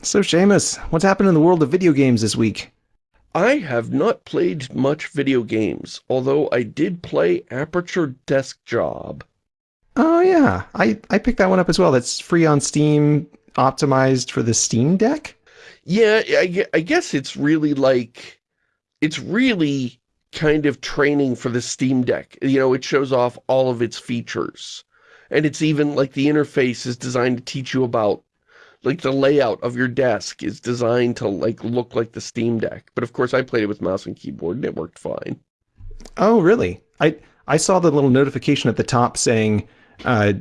So, Shamus, what's happened in the world of video games this week? I have not played much video games, although I did play Aperture Desk Job. Oh, yeah. I, I picked that one up as well. That's free on Steam, optimized for the Steam Deck? Yeah, I, I guess it's really like... It's really kind of training for the Steam Deck. You know, it shows off all of its features. And it's even like the interface is designed to teach you about like the layout of your desk is designed to like look like the Steam Deck. But of course I played it with mouse and keyboard and it worked fine. Oh, really? I I saw the little notification at the top saying uh,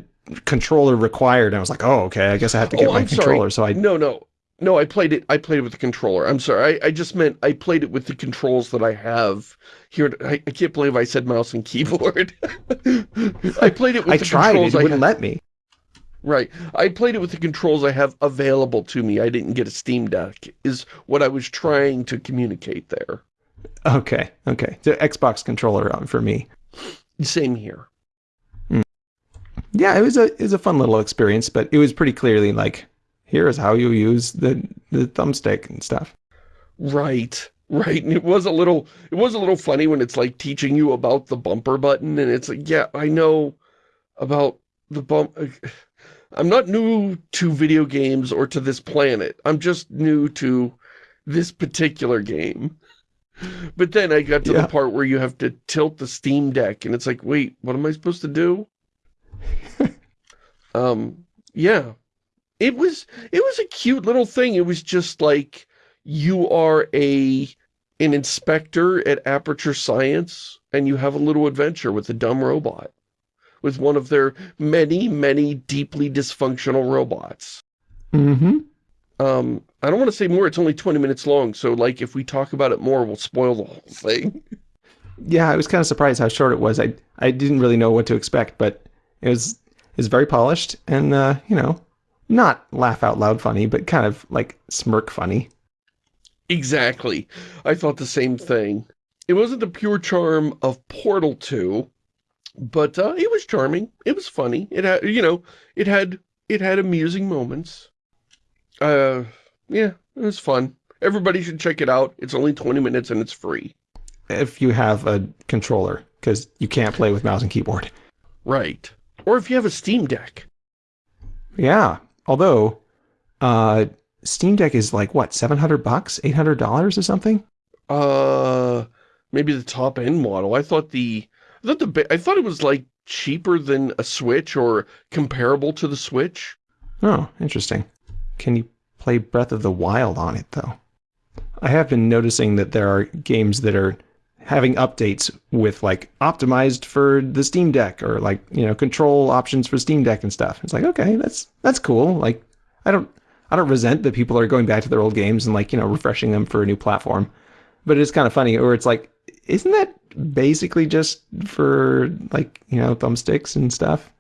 controller required. And I was like, oh, okay, I guess I have to get oh, my I'm controller. Sorry. So I No, no. No, I played it I played it with the controller. I'm sorry. I, I just meant I played it with the controls that I have here. I, I can't believe I said mouse and keyboard. I played it with I the tried, controls it I wouldn't let me. Right. I played it with the controls I have available to me. I didn't get a Steam Deck, is what I was trying to communicate there. Okay, okay. The Xbox controller uh, for me. Same here. Yeah, it was a it was a fun little experience, but it was pretty clearly like, here is how you use the the thumbstick and stuff. Right. Right. And it was a little it was a little funny when it's like teaching you about the bumper button and it's like, yeah, I know about the bump I'm not new to video games or to this planet. I'm just new to this particular game. But then I got to Yeah. the part where you have to tilt the Steam Deck and it's like, wait, what am I supposed to do? um, yeah. It was, it was a cute little thing. It was just like, you are a, an inspector at Aperture Science and you have a little adventure with a dumb robot. With one of their many, many deeply dysfunctional robots. Mm-hmm. Um, I don't want to say more, it's only 20 minutes long, so like if we talk about it more, we'll spoil the whole thing. Yeah, I was kind of surprised how short it was. I I didn't really know what to expect, but it was it was very polished and uh, you know, not laugh out loud funny, but kind of like smirk funny. Exactly. I thought the same thing. It wasn't the pure charm of Portal 2, but uh, it was charming. It was funny. It had, you know, it had, it had amusing moments. Uh, yeah, it was fun. Everybody should check it out. It's only 20 minutes and it's free. If you have a controller, because you can't play with mouse and keyboard. Right. Or if you have a Steam Deck. Yeah. Although, uh, Steam Deck is like what, seven hundred bucks, eight hundred dollars or something? Uh, maybe the top end model. I thought the, I thought the, I thought it was like cheaper than a Switch or comparable to the Switch. Oh, interesting. Can you play Breath of the Wild on it though? I have been noticing that there are games that are having updates with like optimized for the Steam Deck or like, you know, control options for Steam Deck and stuff. It's like, okay, that's that's cool. Like I don't I don't resent that people are going back to their old games and like, you know, refreshing them for a new platform. But it's kind of funny or it's like isn't that basically just for like, you know, thumbsticks and stuff?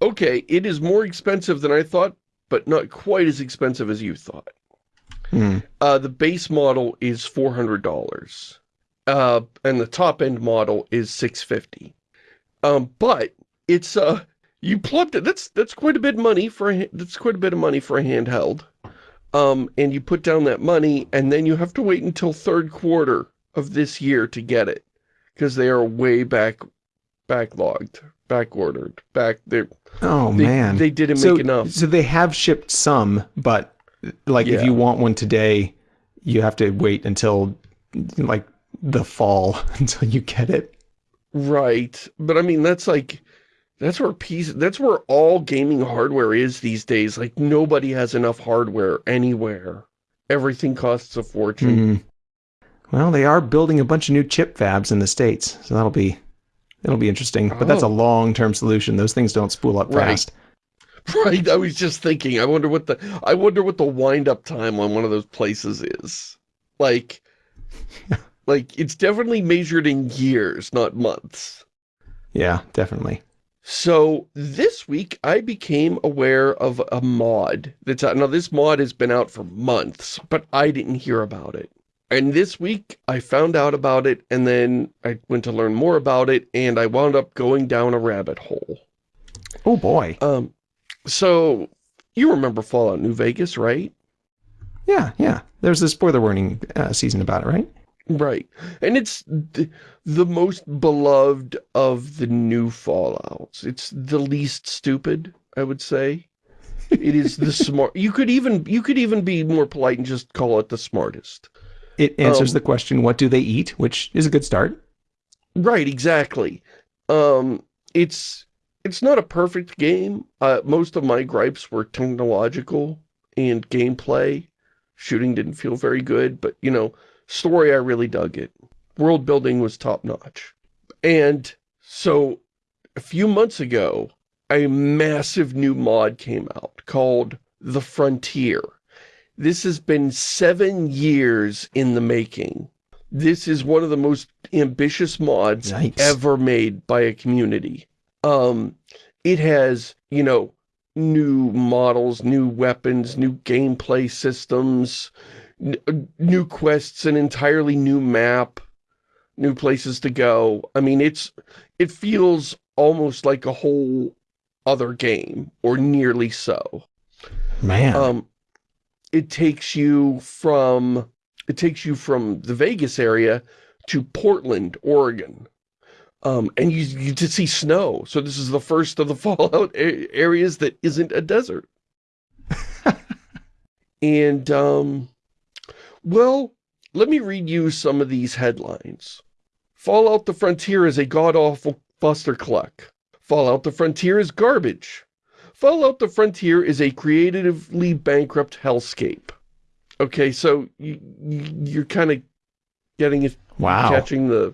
Okay, it is more expensive than I thought, but not quite as expensive as you thought. Hmm. Uh, the base model is $400. Uh, and the top end model is 650 Um, but it's, uh, you plugged it. That's, that's quite a bit of money for a, that's quite a bit of money for a handheld. Um, and you put down that money and then you have to wait until third quarter of this year to get it. Because they are way back, backlogged, back ordered, back, they're, Oh they, man. they didn't so, make enough. So they have shipped some, but like if you want one today, you have to wait until like the fall until you get it. Right. But I mean, that's like, that's where piece, that's where all gaming hardware is these days. Like nobody has enough hardware anywhere. Everything costs a fortune. Hmm. Well, they are building a bunch of new chip fabs in the states, so that'll be it'll be interesting. But that's a Oh. long-term solution. Those things don't spool up Right. fast. Right. I was just thinking, I wonder what the, I wonder what the wind up time on one of those places is. Like, like it's definitely measured in years, not months. Yeah, definitely. So this week I became aware of a mod that's out. Now this mod has been out for months, but I didn't hear about it. And this week I found out about it and then I went to learn more about it and I wound up going down a rabbit hole. Oh boy. Um, so you remember Fallout New Vegas, right? Yeah, yeah. There's this spoiler warning uh, season about it, right? Right. And it's the, the most beloved of the new Fallouts. It's the least stupid, I would say. It is the smart. You could even you could even be more polite and just call it the smartest. It answers Um, the question, what do they eat? Which is a good start. Right, exactly. Um, it's it's not a perfect game. Uh, most of my gripes were technological and gameplay. Shooting didn't feel very good, but you know, story I really dug it. World building was top notch. And so a few months ago, a massive new mod came out called The Frontier. This has been seven years in the making. This is one of the most ambitious mods Yikes. ever made by a community. Um, it has, you know, new models, new weapons, new gameplay systems, uh, new quests, an entirely new map, new places to go. I mean, it's, it feels almost like a whole other game, or nearly so. Man. Um, it takes you from it takes you from the Vegas area to Portland, Oregon. Um, and you, you to see snow. So this is the first of the Fallout areas that isn't a desert. and, um, well, let me read you some of these headlines. Fallout the Frontier is a god-awful buster cluck. Fallout the Frontier is garbage. Fallout the Frontier is a creatively bankrupt hellscape. Okay, so you, you- you're kind of getting it, wow. catching the,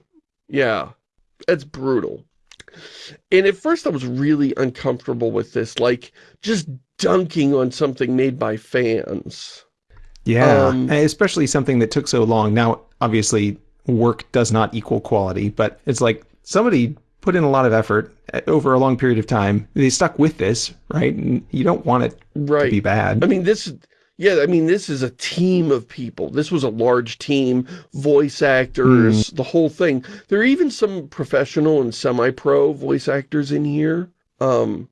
yeah, it's brutal. And at first I was really uncomfortable with this, like just dunking on something made by fans. Yeah, Um, especially something that took so long. Now, obviously, work does not equal quality, but it's like somebody put in a lot of effort uh, over a long period of time. They stuck with this, right? And you don't want it to be bad. I mean, this, yeah, I mean, this is a team of people. This was a large team, voice actors, the whole thing. There are even some professional and semi-pro voice actors in here. Um,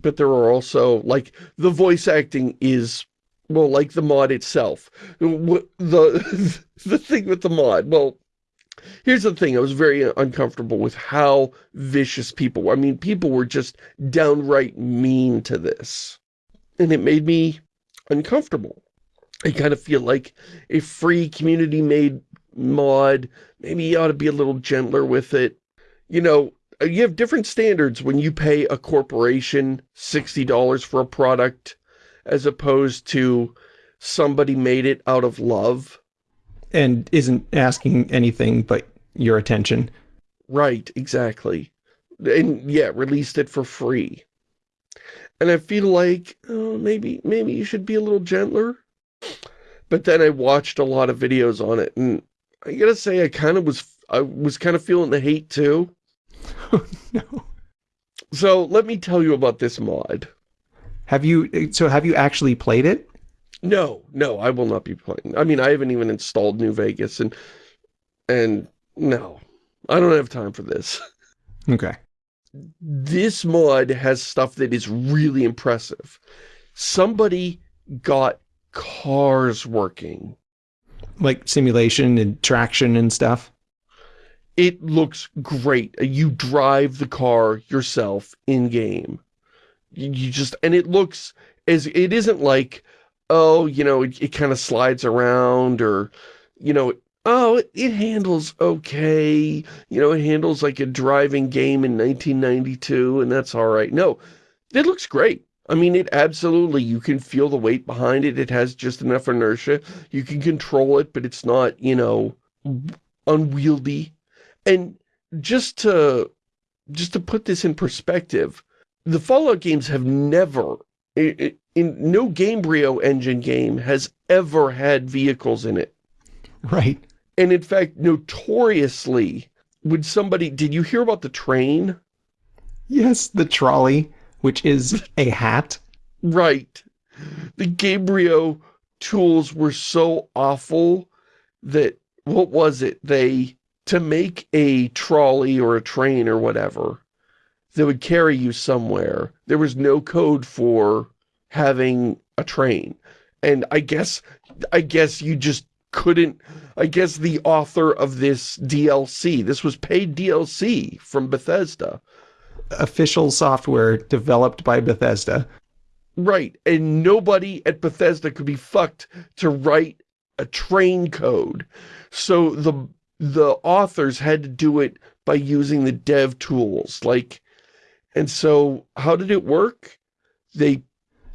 but there are also, like, the voice acting is, well, like the mod itself. The, the thing with the mod, well, here's the thing. I was very uncomfortable with how vicious people were. I mean, people were just downright mean to this. And it made me uncomfortable. I kind of feel like a free community-made mod, maybe you ought to be a little gentler with it. You know, uh, you have different standards when you pay a corporation $60 for a product as opposed to somebody made it out of love. And isn't asking anything but your attention. Right, exactly. And yeah, released it for free. And I feel like oh, maybe maybe you should be a little gentler. But then I watched a lot of videos on it, and I gotta say I kind of was I was kind of feeling the hate too. no. So let me tell you about this mod. Have you? So have you actually played it? No, no, I will not be playing. I mean, I haven't even installed New Vegas, and and no, I don't have time for this. Okay. this mod has stuff that is really impressive. Somebody got cars working. Like simulation and traction and stuff. It looks great. You drive the car yourself in-game. You you just, and it looks as, it isn't like, oh, you know, it, it kind of slides around or, you know, oh, it, it handles okay. You know, it handles like a driving game in 1992 and that's all right. No, it looks great. I mean, it absolutely, you can feel the weight behind it. It has just enough inertia. You can control it, but it's not, you know, unwieldy. And just to, just to put this in perspective, the Fallout games have never, in no Gamebryo engine game has ever had vehicles in it. Right. And in fact, notoriously, would somebody, did you hear about the train? Yes, the trolley, which is a hat. Right. The Gamebryo tools were so awful that, what was it? They, to make a trolley or a train or whatever that would carry you somewhere, there was no code for having a train. And I guess, I guess you just couldn't, I guess the author of this DLC, this was paid DLC from Bethesda. Official software developed by Bethesda. Right, and nobody at Bethesda could be fucked to write a train code. So the the authors had to do it by using the dev tools. Like, and so how did it work? They,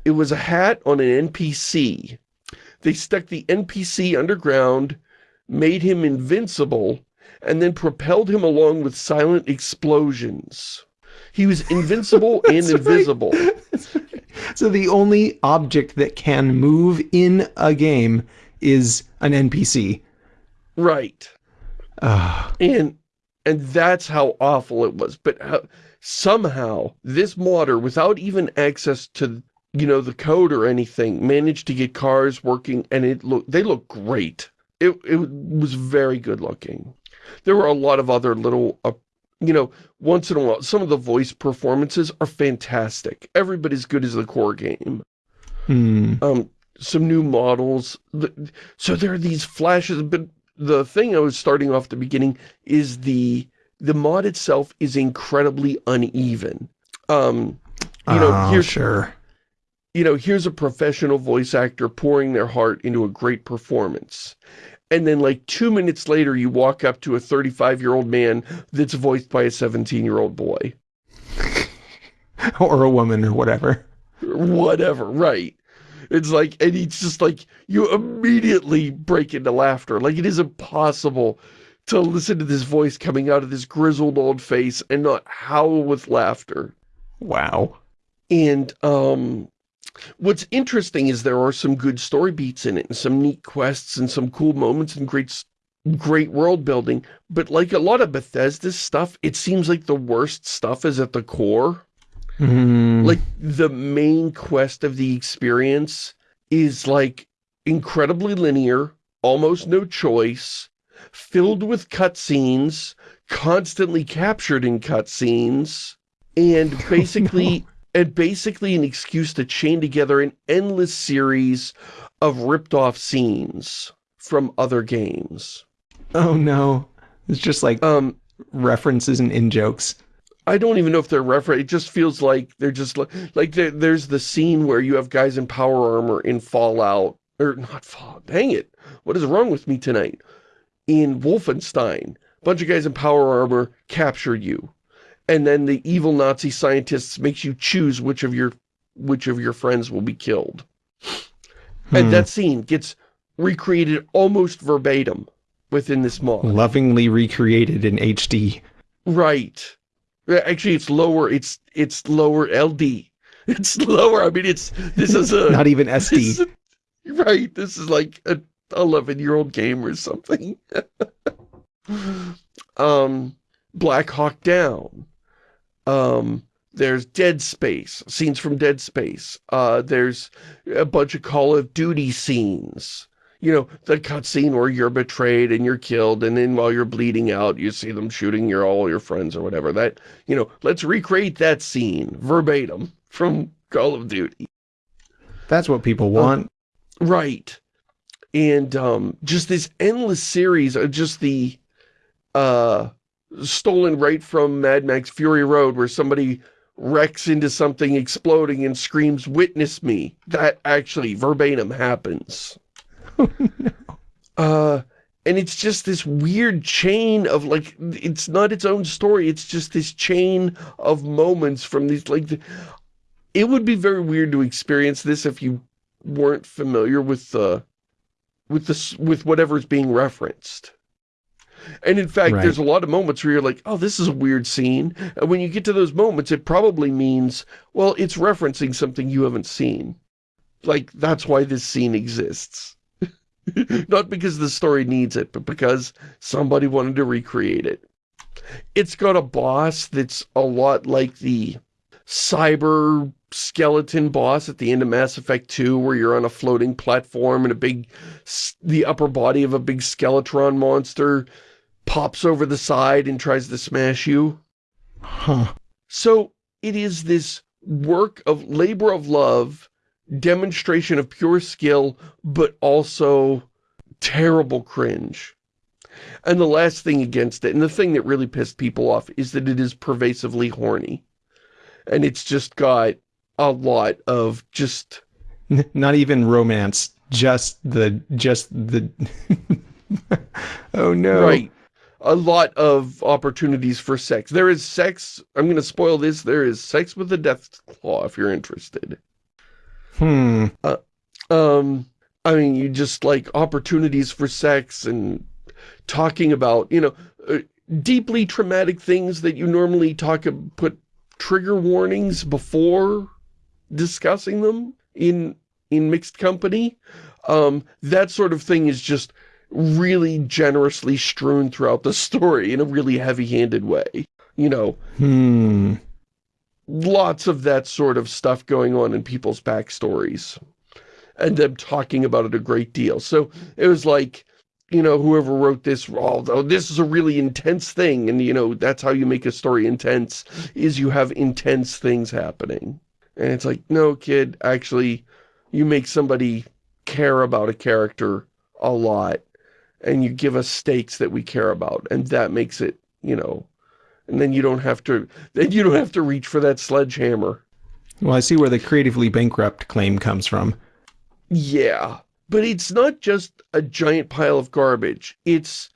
it was a hat on an NPC. They stuck the NPC underground, made him invincible, and then propelled him along with silent explosions. He was invincible and invisible. so the only object that can move in a game is an NPC. Right. Uh, and and that's how awful it was. But how, somehow this modder, without even access to you know the code or anything, managed to get cars working, and it look they look great. It it was very good looking. There were a lot of other little. Uh, you know, once in a while, some of the voice performances are fantastic. Everybody's good as the core game. hmm. Um, some new models. So there are these flashes, but the thing I was starting off the beginning is the the mod itself is incredibly uneven. Um, you know, oh, here's sure. You know, here's a professional voice actor pouring their heart into a great performance. And then like two minutes later, you walk up to a 35-year-old man that's voiced by a 17-year-old boy. or a woman or whatever. Whatever, right. It's like, and he's just like, you immediately break into laughter. Like, it is impossible to listen to this voice coming out of this grizzled old face and not howl with laughter. Wow. And, um, what's interesting is there are some good story beats in it and some neat quests and some cool moments and great, great world building. But like a lot of Bethesda's stuff, it seems like the worst stuff is at the core. Mm. like the main quest of the experience is like incredibly linear, almost no choice, filled with cutscenes, constantly captured in cutscenes, and basically and basically an excuse to chain together an endless series of ripped off scenes from other games. oh no. It's just like Um references and in-jokes. I don't even know if they're reference. It just feels like they're just like, like there, there's the scene where you have guys in power armor in Fallout, or not Fallout, dang it. What is wrong with me tonight? In Wolfenstein, a bunch of guys in power armor capture you. And then the evil Nazi scientists makes you choose which of your, which of your friends will be killed. Hmm. And that scene gets recreated almost verbatim within this mod. Lovingly recreated in HD. Right. Actually, it's lower. It's it's lower LD. It's lower. I mean, it's this is a Not even SD. a- right. This is like a 11 year old game or something. um, Black Hawk Down. Um, there's Dead Space scenes from Dead Space. Uh, there's a bunch of Call of Duty scenes you know, the cutscene where you're betrayed and you're killed, and then while you're bleeding out, you see them shooting your all your friends or whatever. That, you know, let's recreate that scene verbatim from Call of Duty. That's what people want. Right. And um, just this endless series of just the uh, stolen right from Mad Max Fury Road where somebody wrecks into something exploding and screams, witness me. That actually verbatim happens. Uh, and it's just this weird chain of like, it's not its own story. It's just this chain of moments from these, like, the, it would be very weird to experience this if you weren't familiar with the, with this, with whatever's being referenced. And in fact, Right. there's a lot of moments where you're like, oh, this is a weird scene. And when you get to those moments, it probably means, well, it's referencing something you haven't seen. Like, that's why this scene exists. Not because the story needs it, but because somebody wanted to recreate it. It's got a boss that's a lot like the cyber skeleton boss at the end of Mass Effect 2, where you're on a floating platform and a big, the upper body of a big Skeletron monster pops over the side and tries to smash you. Huh. So it is this work of labor of love demonstration of pure skill, but also terrible cringe. And the last thing against it, and the thing that really pissed people off, is that it is pervasively horny. And it's just got a lot of just... Not even romance, just the, just the... oh no. Right. A lot of opportunities for sex. There is sex, I'm going to spoil this, there is sex with the death claw if you're interested. Hmm. Uh, um, I mean, you just like opportunities for sex and talking about, you know, uh, deeply traumatic things that you normally talk, about put trigger warnings before discussing them in, in mixed company. Um, that sort of thing is just really generously strewn throughout the story in a really heavy-handed way. You know, hmm. lots of that sort of stuff going on in people's backstories and them talking about it a great deal. So it was like, you know, whoever wrote this, although this is a really intense thing, and, you know, that's how you make a story intense, is you have intense things happening. And it's like, no, kid, actually, you make somebody care about a character a lot, and you give us stakes that we care about, and that makes it, you know, and then you don't have to, then you don't have to reach for that sledgehammer. Well, I see where the creatively bankrupt claim comes from. Yeah, but it's not just a giant pile of garbage. It's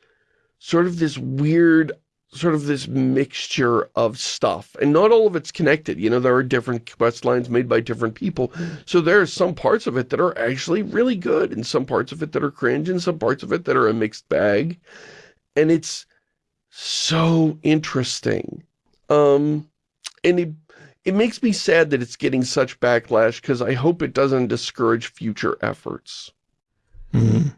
sort of this weird, sort of this mixture of stuff. And not all of it's connected. You know, there are different quest lines made by different people. So there are some parts of it that are actually really good, and some parts of it that are cringe, and some parts of it that are a mixed bag. And it's so interesting. Um, and it, it makes me sad that it's getting such backlash because I hope it doesn't discourage future efforts. Mm -hmm.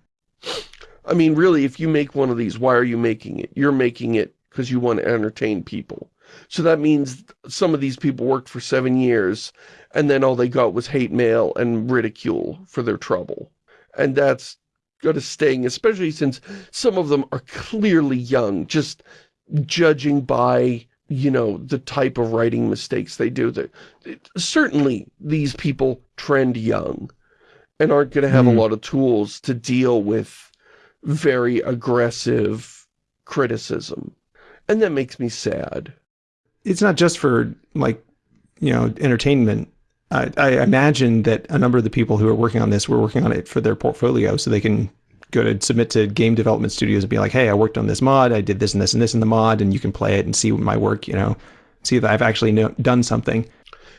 I mean, really, if you make one of these, why are you making it? You're making it because you want to entertain people. So that means some of these people worked for seven years, and then all they got was hate mail and ridicule for their trouble. And that's got to sting, especially since some of them are clearly young, just judging by you know, the type of writing mistakes they do. That Certainly, these people trend young and aren't going to have mm. a hmm. lot of tools to deal with very aggressive criticism. And that makes me sad. It's not just for, like, you know, entertainment. I, I imagine that a number of the people who are working on this were working on it for their portfolio so they can go to submit to game development studios and be like, hey, I worked on this mod, I did this and this and this in the mod, and you can play it and see my work, you know, see that I've actually know, done something.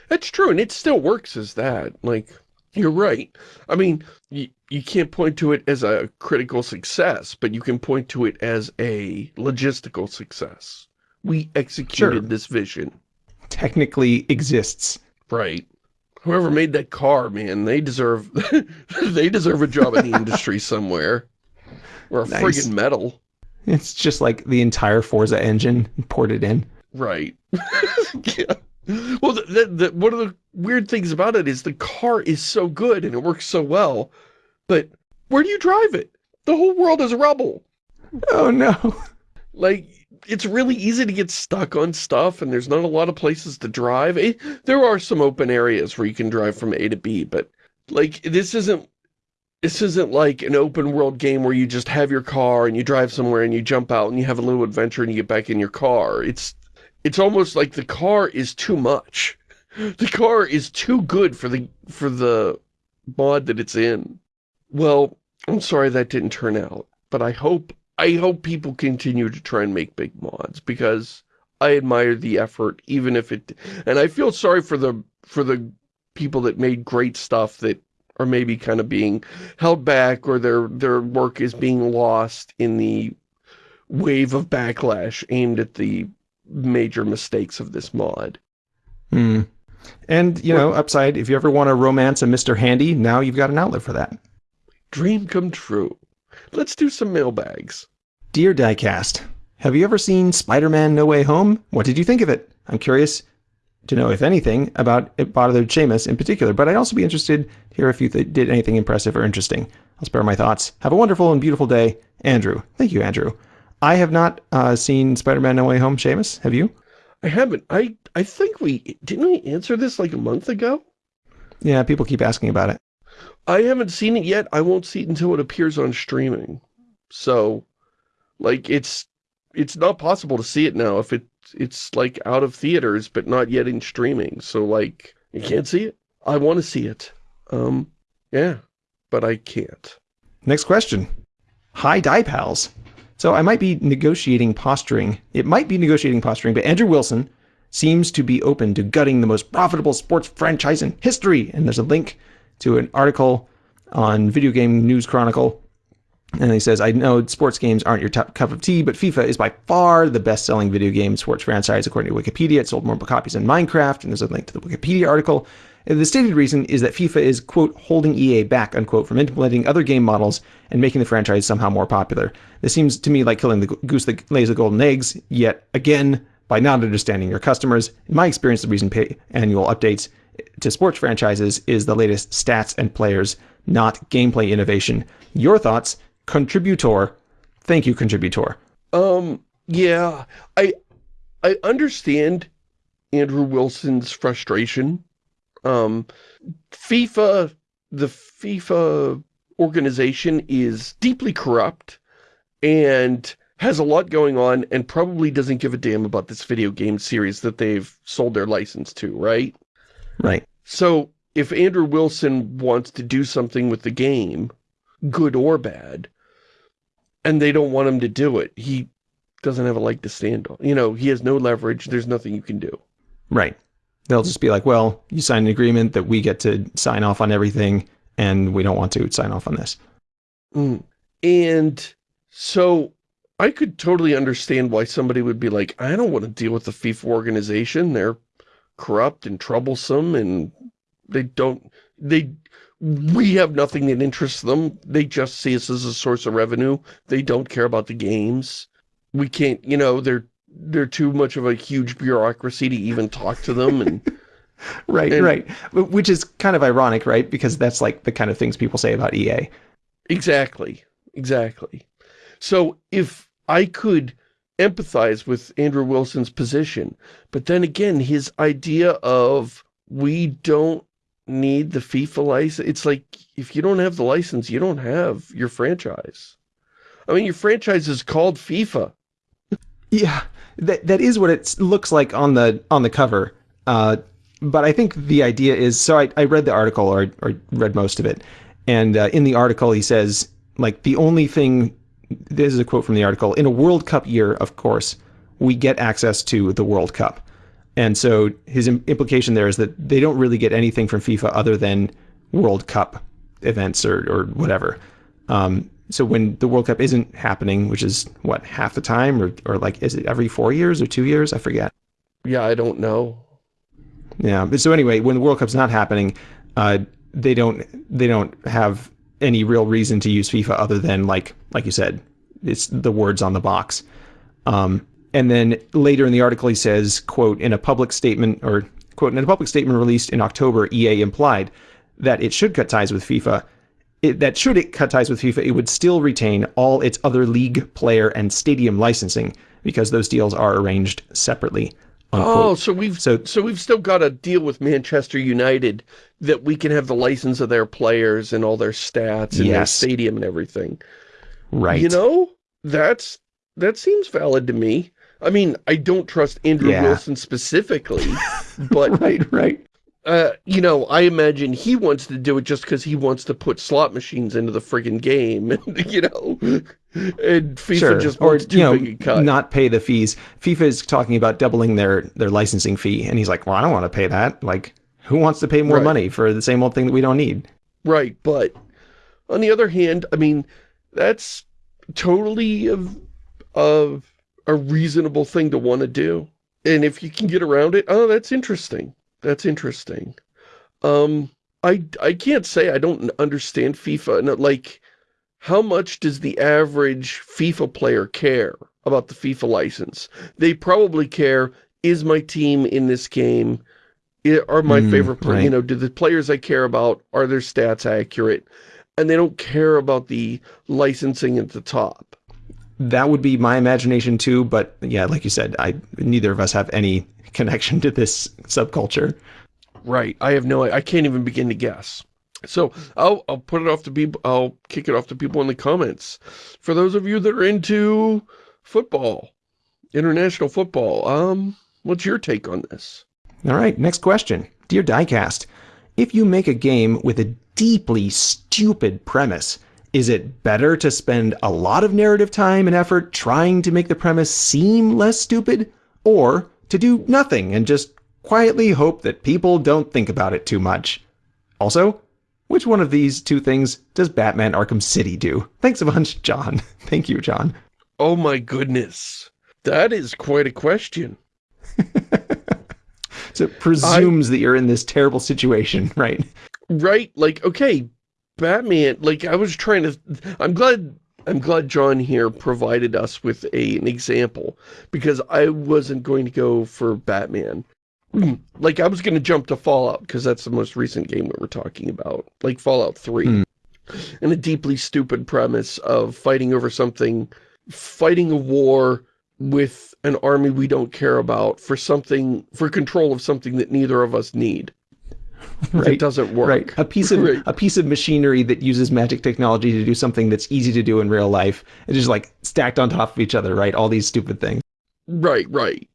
That's true, and it still works as that. Like, you're right. I mean, you, you can't point to it as a critical success, but you can point to it as a logistical success. We executed sure. this vision. Technically exists. Right whoever made that car, man, they deserve they deserve a job in the industry somewhere. Or a nice. friggin' medal. It's just like the entire Forza engine ported in. Right. yeah. Well, the, the, the, one of the weird things about it is the car is so good and it works so well, but where do you drive it? The whole world is rubble. Oh no. Like, it's really easy to get stuck on stuff and there's not a lot of places to drive. It, there are some open areas where you can drive from A to B, but like this isn't this isn't like an open world game where you just have your car and you drive somewhere and you jump out and you have a little adventure and you get back in your car. It's it's almost like the car is too much. The car is too good for the for the mod that it's in. Well, I'm sorry that didn't turn out, but I hope I hope people continue to try and make big mods because I admire the effort, even if it, and I feel sorry for the, for the people that made great stuff that are maybe kind of being held back or their, their work is being lost in the wave of backlash aimed at the major mistakes of this mod. Hmm. And, you know, upside, if you ever want to romance a Mr. Handy, now you've got an outlet for that. Dream come true. Let's do some mailbags. Dear Diecast, have you ever seen Spider-Man No Way Home? What did you think of it? I'm curious to know, if anything, about it bothered Shamus in particular, but I'd also be interested to hear if you did anything impressive or interesting. I'll spare my thoughts. Have a wonderful and beautiful day. Andrew. Thank you, Andrew. I have not uh, seen Spider-Man No Way Home, Shamus. Have you? I haven't. I, I think we... Didn't we answer this like a month ago? Yeah, people keep asking about it. I haven't seen it yet. I won't see it until it appears on streaming. So, like, it's it's not possible to see it now if it it's like out of theaters but not yet in streaming. So, like, you can't see it. I want to see it. Um, yeah, but I can't. Next question. Hi, Die Pals. So I might be negotiating posturing. It might be negotiating posturing, but Andrew Wilson seems to be open to gutting the most profitable sports franchise in history. And there's a link to an article on Video Game News Chronicle. And he says, I know sports games aren't your top cup of tea, but FIFA is by far the best selling video game sports franchise according to Wikipedia. It sold more copies than Minecraft, and there's a link to the Wikipedia article. The stated reason is that FIFA is, quote, holding EA back, unquote, from implementing other game models and making the franchise somehow more popular. This seems to me like killing the goose that lays the golden eggs, yet again, by not understanding your customers. In my experience, the reason pay annual updates to sports franchises is the latest stats and players, not gameplay innovation. Your thoughts, contributor. Thank you, contributor. Um, yeah, I, I understand Andrew Wilson's frustration. Um, FIFA, the FIFA organization is deeply corrupt and has a lot going on and probably doesn't give a damn about this video game series that they've sold their license to, right? Right. So if Andrew Wilson wants to do something with the game, good or bad, and they don't want him to do it, he doesn't have a leg to stand on. You know, he has no leverage. There's nothing you can do. Right. They'll just be like, well, you signed an agreement that we get to sign off on everything, and we don't want to sign off on this. Mm. And so I could totally understand why somebody would be like, I don't want to deal with the FIFA organization. They're corrupt and troublesome and they don't, they, we have nothing that interests them. They just see us as a source of revenue. They don't care about the games. We can't, you know, they're, they're too much of a huge bureaucracy to even talk to them and right and, right. Which is kind of ironic right? Because that's like the kind of things people say about ea exactly exactly. So if I could empathize with Andrew Wilson's position, but then again, his idea of we don't need the FIFA license, it's like, if you don't have the license, you don't have your franchise. I mean, your franchise is called FIFA. Yeah, that that is what it looks like on the on the cover. Uh, but I think the idea is, so I, I read the article or, or read most of it. And uh, in the article, he says, like, the only thing this is a quote from the article. In a World Cup year, of course, we get access to the World Cup. And so his implication there is that they don't really get anything from FIFA other than World Cup events or, or whatever. Um, so when the World Cup isn't happening, which is what half the time, or or like is it every four years or two years? I forget. Yeah, I don't know. Yeah, but so anyway, when the World Cup's not happening, uh, they don't they don't have any real reason to use FIFA other than like like you said, it's the words on the box. Um, and then later in the article, he says, "quote In a public statement or quote in a public statement released in October, EA implied that it should cut ties with FIFA. It, that should it cut ties with FIFA, it would still retain all its other league, player, and stadium licensing because those deals are arranged separately." Unquote. Oh, so we've so, so we've still got a deal with Manchester United that we can have the license of their players and all their stats and yes. their stadium and everything. Right. You know, that's that seems valid to me. I mean, I don't trust Andrew yeah. Wilson specifically, but right, right. Uh, you know, I imagine he wants to do it just because he wants to put slot machines into the friggin' game, you know, and FIFA sure. just wants or, you know, cut. not pay the fees. FIFA is talking about doubling their their licensing fee, and he's like, well, I don't want to pay that. Like, who wants to pay more right. money for the same old thing that we don't need? Right, but on the other hand, I mean, that's totally of, of a reasonable thing to want to do. And if you can get around it, oh, that's interesting. That's interesting. Um, I, I can't say I don't understand FIFA. Like, how much does the average FIFA player care about the FIFA license? They probably care, is my team in this game? Are my mm, favorite players, right. you know, do the players I care about, are their stats accurate? And they don't care about the licensing at the top. That would be my imagination too, but yeah, like you said, I neither of us have any connection to this subculture. right. I have no, I can't even begin to guess. So I'll, I'll put it off to people, I'll kick it off to people in the comments. For those of you that are into football, international football, um, what's your take on this? All right, next question. Dear Diecast, if you make a game with a deeply stupid premise, is it better to spend a lot of narrative time and effort trying to make the premise seem less stupid? Or to do nothing and just quietly hope that people don't think about it too much? Also, which one of these two things does Batman Arkham City do? Thanks a bunch, John. Thank you, John. Oh my goodness. That is quite a question. so it presumes I, that you're in this terrible situation, right? Right. Like, okay, Batman, like I was trying to, I'm glad, I'm glad John here provided us with a, an example because I wasn't going to go for Batman. like I was going to jump to Fallout because that's the most recent game that we're talking about, like Fallout 3. Mm. And a deeply stupid premise of fighting over something, fighting a war with an army we don't care about for something, for control of something that neither of us need. Right. It doesn't work. Right. A piece of right. a piece of machinery that uses magic technology to do something that's easy to do in real life. It's just like stacked on top of each other, right? All these stupid things. Right, right.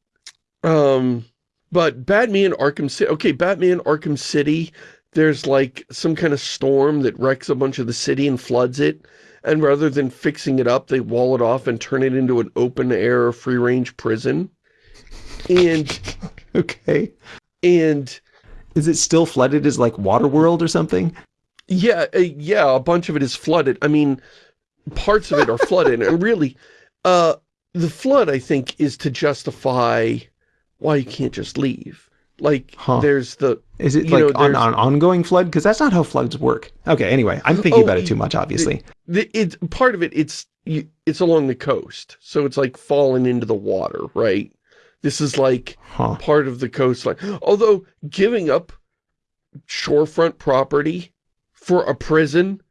Um but Batman Arkham City okay, Batman Arkham City, there's like some kind of storm that wrecks a bunch of the city and floods it. And rather than fixing it up, they wall it off and turn it into an open air free range prison. And okay. And is it still flooded as like Waterworld or something? Yeah, uh, yeah, a bunch of it is flooded. I mean, parts of it are flooded. And really, uh, the flood, I think, is to justify why you can't just leave. Like, huh. there's the... Is it like know, on, on ongoing flood? Because that's not how floods work. Okay, anyway, I'm thinking oh, about it too much, obviously. The, it's Part of it, it's it's along the coast. So it's like falling into the water, right? This is like huh. part of the coastline. Although giving up shorefront property for a prison,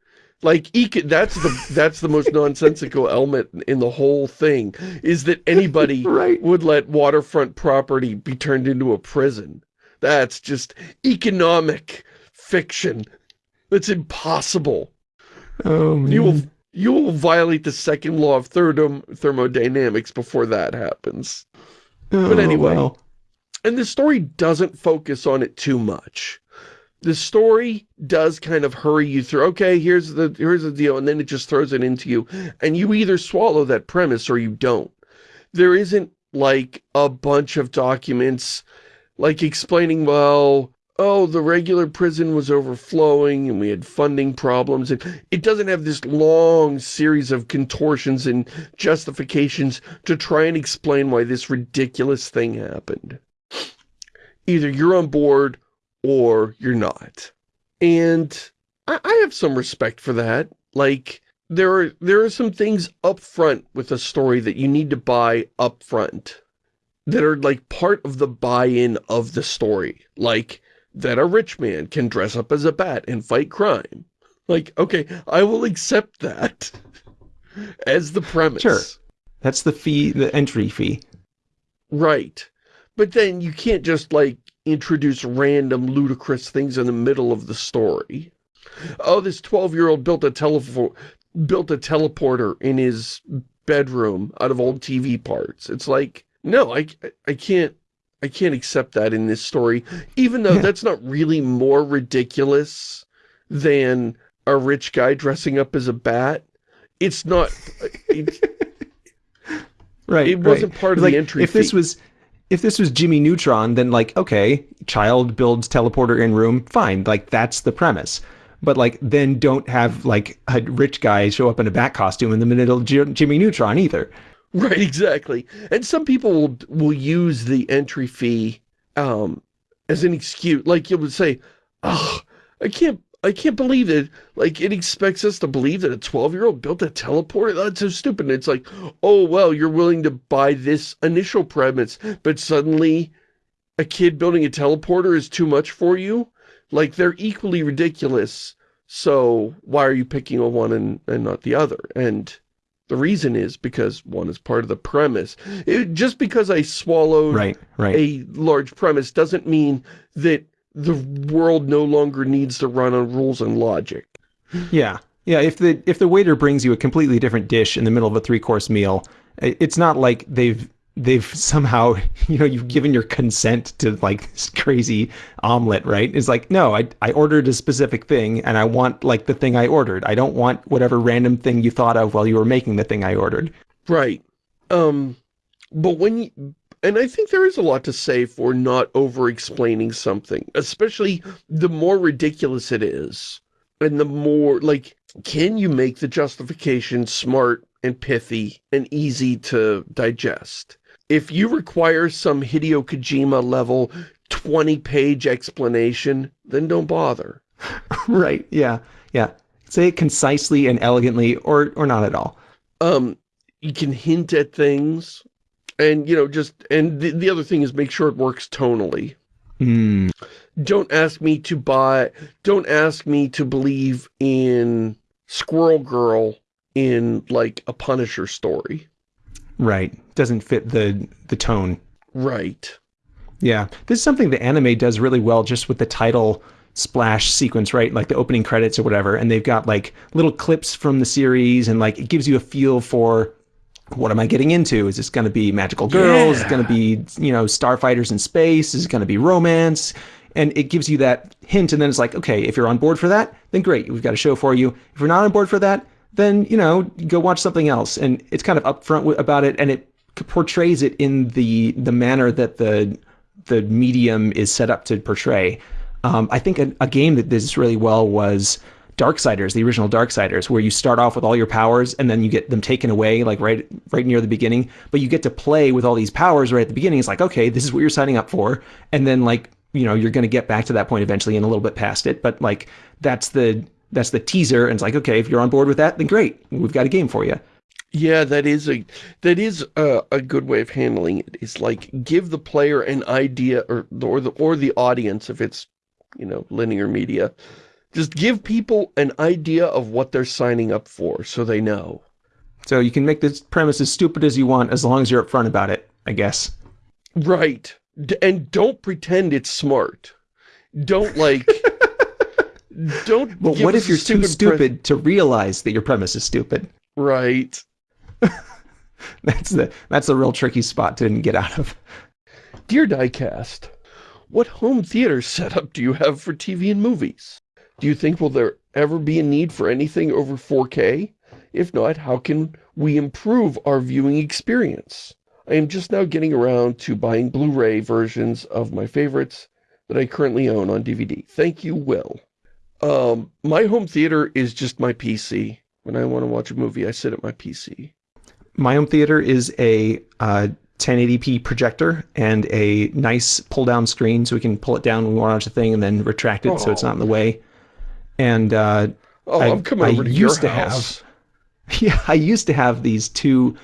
like that's the that's the most nonsensical element in the whole thing is that anybody right. would let waterfront property be turned into a prison. That's just economic fiction. That's impossible. Oh, man. You will you will violate the second law of thermodynamics before that happens. Oh, but anyway, well. and the story doesn't focus on it too much. The story does kind of hurry you through, okay, here's the here's the deal, and then it just throws it into you, and you either swallow that premise or you don't. There isn't like a bunch of documents like explaining, well, oh, the regular prison was overflowing and we had funding problems. And it doesn't have this long series of contortions and justifications to try and explain why this ridiculous thing happened. Either you're on board or you're not. And I, I have some respect for that. Like, there are, there are some things up front with a story that you need to buy up front that are like part of the buy-in of the story. Like, that a rich man can dress up as a bat and fight crime. Like, okay, I will accept that as the premise. Sure. That's the fee, the entry fee. Right. But then you can't just, like, introduce random ludicrous things in the middle of the story. Oh, this 12-year-old built a telephone built a teleporter in his bedroom out of old TV parts. It's like, no, I, I can't I can't accept that in this story, even though yeah. that's not really more ridiculous than a rich guy dressing up as a bat. It's not... Uh, it's, right, It wasn't right. part of like, the entry If this was... If this was Jimmy Neutron, then like, okay, child builds teleporter in room, fine. Like, that's the premise but like then don't have like a rich guy show up in a bat costume in the middle of Jimmy Neutron either. Right, exactly. And some people will will use the entry fee um, as an excuse. Like you would say, oh, I can't I can't believe it. Like, it expects us to believe that a 12-year-old built a teleporter? That's so stupid. And it's like, oh, well, you're willing to buy this initial premise, but suddenly a kid building a teleporter is too much for you? Like, they're equally ridiculous. So why are you picking on one and, and not the other? And the reason is because one is part of the premise. It, just because I swallowed right, right. a large premise doesn't mean that the world no longer needs to run on rules and logic. Yeah. Yeah, if the if the waiter brings you a completely different dish in the middle of a three-course meal, it's not like they've they've somehow, you know, you've given your consent to like this crazy omelet, right? It's like, no, I I ordered a specific thing and I want like the thing I ordered. I don't want whatever random thing you thought of while you were making the thing I ordered. Right. Um but when you, and I think there is a lot to say for not over-explaining something, especially the more ridiculous it is. And the more, like, can you make the justification smart and pithy and easy to digest? If you require some Hideo Kojima level 20-page explanation, then don't bother. right, yeah, yeah. Say it concisely and elegantly, or or not at all. Um, you can hint at things, and, you know, just, and the, the other thing is make sure it works tonally. Mm. Don't ask me to buy, don't ask me to believe in Squirrel Girl in, like, a Punisher story. Right. Doesn't fit the, the tone. Right. Yeah. This is something the anime does really well just with the title splash sequence, right? Like the opening credits or whatever. And they've got like little clips from the series and like it gives you a feel for what am I getting into? Is this going to be magical girls? Yeah. Is it going to be, you know, starfighters in space? Is it going to be romance? And it gives you that hint. And then it's like, okay, if you're on board for that, then great. We've got a show for you. If you're not on board for that, then, you know, go watch something else. And it's kind of upfront about it. And it portrays it in the, the manner that the, the medium is set up to portray. Um, I think a, a game that did this really well was Darksiders, the original Darksiders, where you start off with all your powers and then you get them taken away, like right right near the beginning. But you get to play with all these powers right at the beginning. It's like, okay, this is what you're signing up for, and then like you know you're going to get back to that point eventually and a little bit past it. But like that's the that's the teaser, and it's like, okay, if you're on board with that, then great, we've got a game for you. Yeah, that is a that is a, a good way of handling it. It's like give the player an idea, or or the or the audience, if it's you know linear media, just give people an idea of what they're signing up for so they know. So you can make this premise as stupid as you want as long as you're upfront about it, I guess. Right. D and don't pretend it's smart. Don't like... don't But what if you're too stupid to realize that your premise is stupid? Right. that's the that's the real tricky spot to get out of. Dear Diecast, what home theater setup do you have for TV and movies? Do you think will there ever be a need for anything over 4K? If not, how can we improve our viewing experience? I am just now getting around to buying Blu-ray versions of my favorites that I currently own on DVD. Thank you, Will. Um, my home theater is just my PC. When I want to watch a movie, I sit at my PC. My home theater is a uh, 1080p projector and a nice pull-down screen so we can pull it down when we want to watch a thing and then retract it oh. so it's not in the way and uh, oh, I, coming over I to used your house. To have, yeah, I used to have these two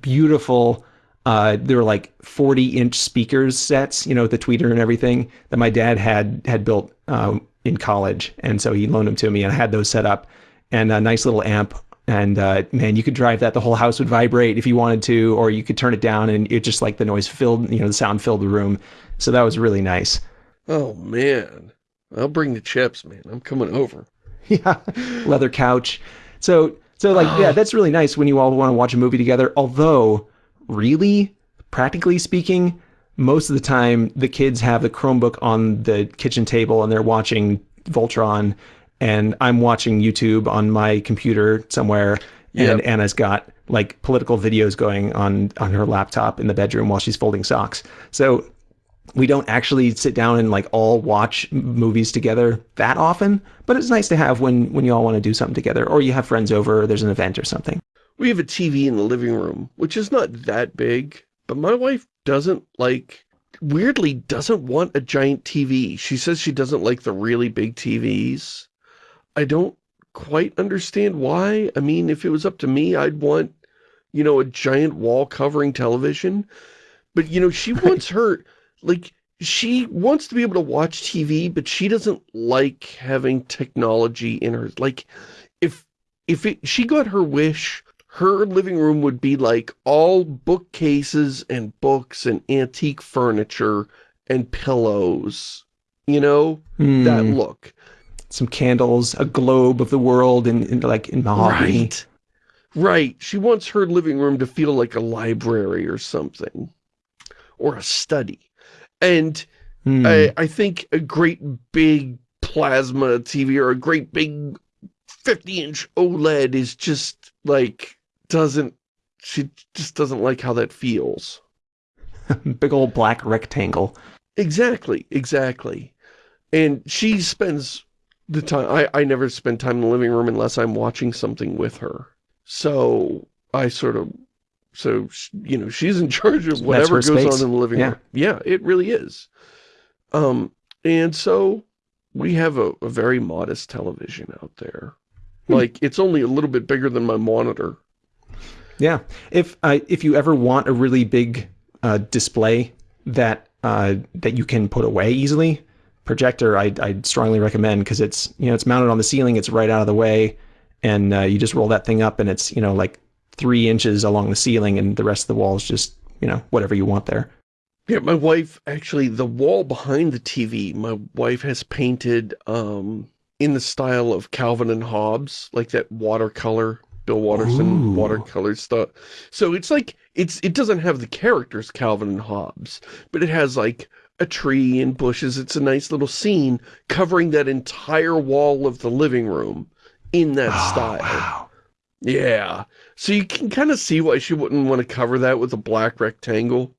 beautiful. Uh, they were like 40 inch speakers sets, you know, with the tweeter and everything that my dad had had built uh, in college, and so he loaned them to me, and I had those set up, and a nice little amp. And uh, man, you could drive that; the whole house would vibrate if you wanted to, or you could turn it down, and it just like the noise filled, you know, the sound filled the room. So that was really nice. Oh man, I'll bring the chips, man. I'm coming over. Yeah, leather couch. So, so like, yeah, that's really nice when you all want to watch a movie together. Although, really, practically speaking, most of the time the kids have the Chromebook on the kitchen table and they're watching Voltron, and I'm watching YouTube on my computer somewhere, and yep. Anna's got like political videos going on on her laptop in the bedroom while she's folding socks. So we don't actually sit down and like all watch movies together that often, but it's nice to have when when you all want to do something together or you have friends over or there's an event or something. We have a TV in the living room, which is not that big, but my wife doesn't like weirdly doesn't want a giant TV. She says she doesn't like the really big TVs. I don't quite understand why. I mean, if it was up to me, I'd want, you know, a giant wall covering television. But, you know, she wants her like, she wants to be able to watch TV, but she doesn't like having technology in her. Like, if, if it, she got her wish, her living room would be like all bookcases and books and antique furniture and pillows you know, that Hmm. look. Some candles, a globe of the world, and, and like in mahogany. Right. Right. She wants her living room to feel like a library or something. Or a study. And Hmm. I, I think a great big plasma TV or a great big 50-inch OLED is just, like, doesn't, she just doesn't like how that feels. Big old black rectangle. Exactly, exactly. And she spends the time, I, I never spend time in the living room unless I'm watching something with her. So I sort of, so, you know, she's in charge of whatever goes space. on in the living Yeah. room. Yeah, it really is. Um, and so we have a, a very modest television out there. Hmm. Like, it's only a little bit bigger than my monitor. Yeah. If uh, if you ever want a really big uh, display that uh, that you can put away easily, projector I'd, I'd strongly recommend because it's you know it's mounted on the ceiling, it's right out of the way, and uh, you just roll that thing up and it's you know like three inches along the ceiling, and the rest of the wall is just you know whatever you want there. Yeah, my wife, actually, the wall behind the TV, my wife has painted um, in the style of Calvin and Hobbes, like that watercolor, Bill Watterson Ooh. watercolor stuff. So it's like, it's it doesn't have the characters Calvin and Hobbes, but it has like a tree and bushes. It's a nice little scene covering that entire wall of the living room in that Oh, style. wow. Yeah. So you can kind of see why she wouldn't want to cover that with a black rectangle.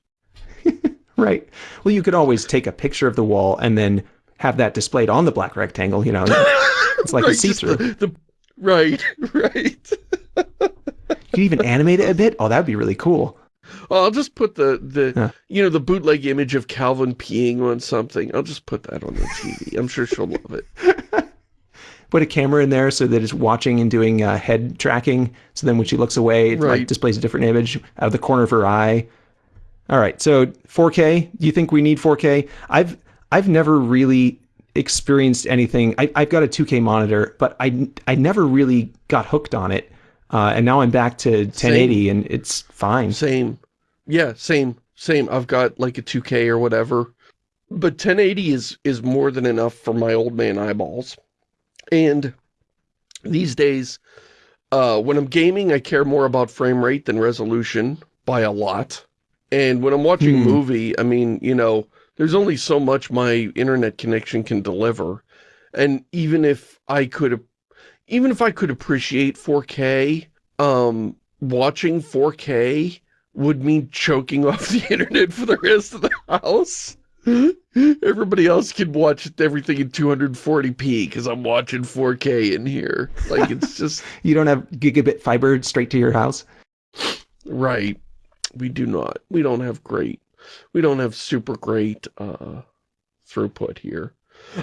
Right. Well, you could always take a picture of the wall and then have that displayed on the black rectangle. You know, it's like a just see-through. The, the, right, right. You could even animate it a bit. Oh, that'd be really cool. I'll just put the, the Huh. you know, the bootleg image of Calvin peeing on something. I'll just put that on the TV. I'm sure she'll love it. Put a camera in there so that it's watching and doing uh, head tracking. So then when she looks away, it Right. like displays a different image out of the corner of her eye. All right. So 4K. Do you think we need 4K? I've I've never really experienced anything. I, I've got a 2K monitor, but I I never really got hooked on it. Uh, and now I'm back to 1080, and it's fine. Same. Yeah, same, same. I've got like a 2K or whatever. But 1080 is, is more than enough for my old man eyeballs. And these days, uh, when I'm gaming, I care more about frame rate than resolution by a lot. And when I'm watching a Hmm. movie, I mean, you know, there's only so much my internet connection can deliver. And even if I could, even if I could appreciate 4K, um, watching 4K would mean choking off the internet for the rest of the house. Everybody else can watch everything in 240p because I'm watching 4K in here. Like, it's just, You don't have gigabit fiber straight to your house. right. We do not. We don't have great, we don't have super great, uh, throughput here.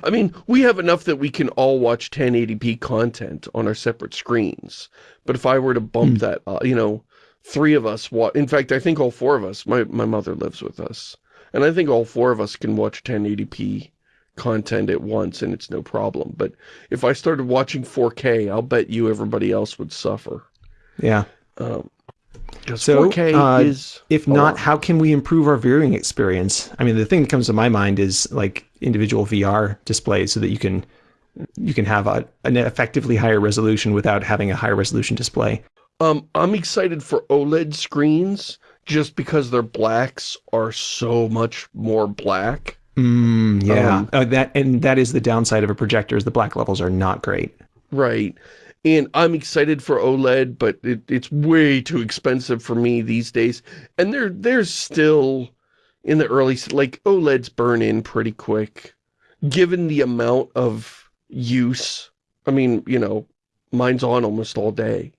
I mean, we have enough that we can all watch 1080p content on our separate screens. But if I were to bump Hmm. that, uh, you know, three of us watch, in fact, I think all four of us, my, my mother lives with us, and I think all four of us can watch 1080p content at once and it's no problem. But if I started watching 4K, I'll bet you everybody else would suffer. Yeah. Um, So, 4K uh, is... If not, how can we improve our viewing experience? I mean, the thing that comes to my mind is like individual VR displays so that you can you can have a, an effectively higher resolution without having a higher resolution display. Um, I'm excited for OLED screens just because their blacks are so much more black. Mm, yeah. Um, Uh, that and that is the downside of a projector is the black levels are not great. Right. And I'm excited for OLED, but it, it's way too expensive for me these days. And they're, they're still in the early, like OLEDs burn in pretty quick. Given the amount of use, I mean, you know, mine's on almost all day.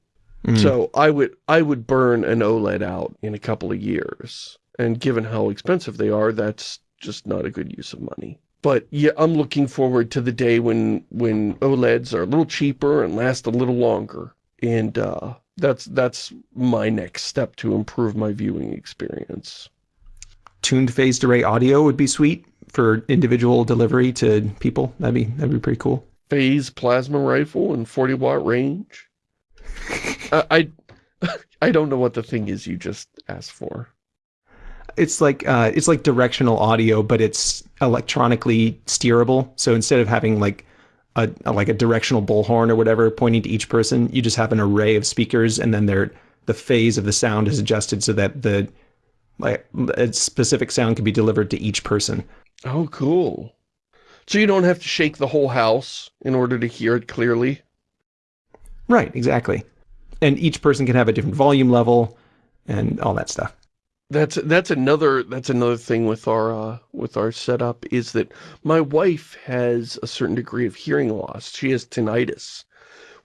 Mm. So I would I would burn an OLED out in a couple of years. And given how expensive they are, that's just not a good use of money. But yeah, I'm looking forward to the day when when OLEDs are a little cheaper and last a little longer. And uh, that's that's my next step to improve my viewing experience. tuned phased array audio would be sweet for individual delivery to people. That'd be that'd be pretty cool. Phase plasma rifle and 40 watt range. uh, I I don't know what the thing is you just asked for. It's like uh, it's like directional audio, but it's electronically steerable. So instead of having like a, a like a directional bullhorn or whatever pointing to each person, you just have an array of speakers, and then they're the phase of the sound is adjusted so that the like a specific sound can be delivered to each person. Oh, cool. So you don't have to shake the whole house in order to hear it clearly? Right, exactly. And each person can have a different volume level and all that stuff. That's that's another that's another thing with our uh, with our setup is that my wife has a certain degree of hearing loss. She has tinnitus,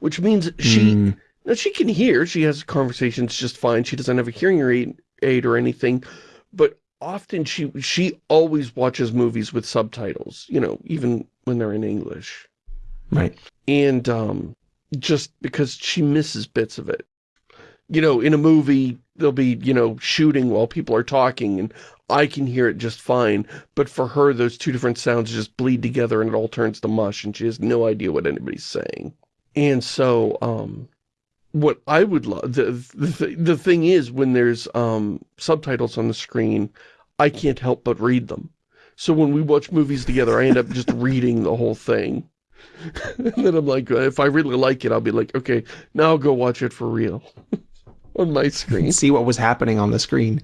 which means she mm. now she can hear. She has conversations just fine. She doesn't have a hearing aid, aid or anything, but often she she always watches movies with subtitles. You know, even when they're in English. Right. And um, just because she misses bits of it. You know, in a movie, they'll be, you know, shooting while people are talking, and I can hear it just fine, but for her, those two different sounds just bleed together and it all turns to mush, and she has no idea what anybody's saying. And so, um, what I would love, the, the, the thing is, when there's um, subtitles on the screen, I can't help but read them. So when we watch movies together, I end up just reading the whole thing. and then I'm like, if I really like it, I'll be like, okay, now I'll go watch it for real on my screen. See what was happening on the screen.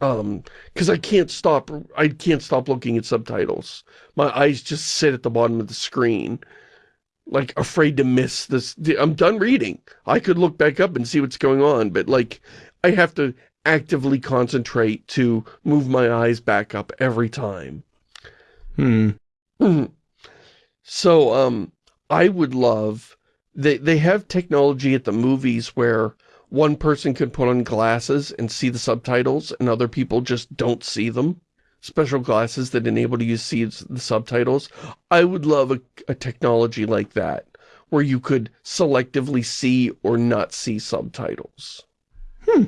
Um, because I can't stop, I can't stop looking at subtitles. My eyes just sit at the bottom of the screen, like afraid to miss this. I'm done reading. I could look back up and see what's going on, but like, I have to actively concentrate to move my eyes back up every time. Hmm. So, um, I would love, they, they have technology at the movies where one person can put on glasses and see the subtitles and other people just don't see them. Special glasses that enable you to see the subtitles. I would love a, a technology like that where you could selectively see or not see subtitles. Hmm.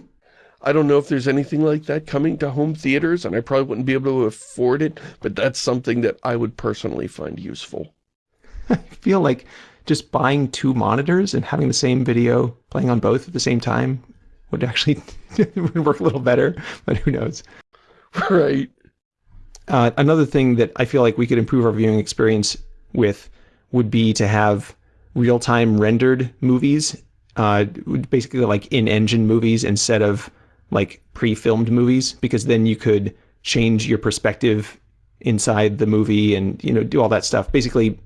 I don't know if there's anything like that coming to home theaters, and I probably wouldn't be able to afford it, but that's something that I would personally find useful. I feel like just buying two monitors and having the same video playing on both at the same time would actually would work a little better, but who knows. Right. Uh, another thing that I feel like we could improve our viewing experience with would be to have real-time rendered movies, uh, basically like in-engine movies instead of like pre-filmed movies, because then you could change your perspective inside the movie and you know do all that stuff. Basically,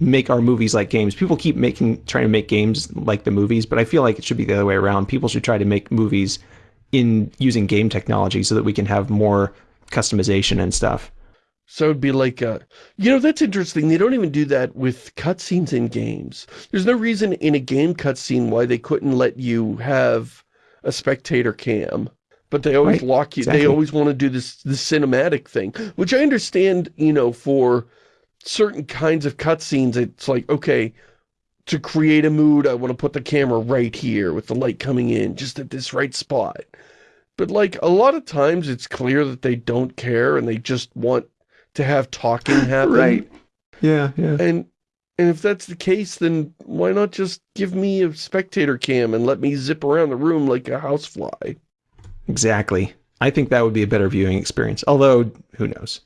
make our movies like games. People keep making trying to make games like the movies, but I feel like it should be the other way around. People should try to make movies in using game technology so that we can have more customization and stuff. So it'd be like, uh, you know, that's interesting. They don't even do that with cutscenes in games. There's no reason in a game cutscene why they couldn't let you have a spectator cam. But they always right. lock you. Exactly. They always want to do this, this cinematic thing, which I understand, you know, for certain kinds of cutscenes, it's like, okay, to create a mood, I want to put the camera right here with the light coming in, just at this right spot. But like, a lot of times it's clear that they don't care and they just want to have talking happen. right. Yeah, yeah. And and if that's the case, then why not just give me a spectator cam and let me zip around the room like a housefly? Exactly. I think that would be a better viewing experience, although, who knows.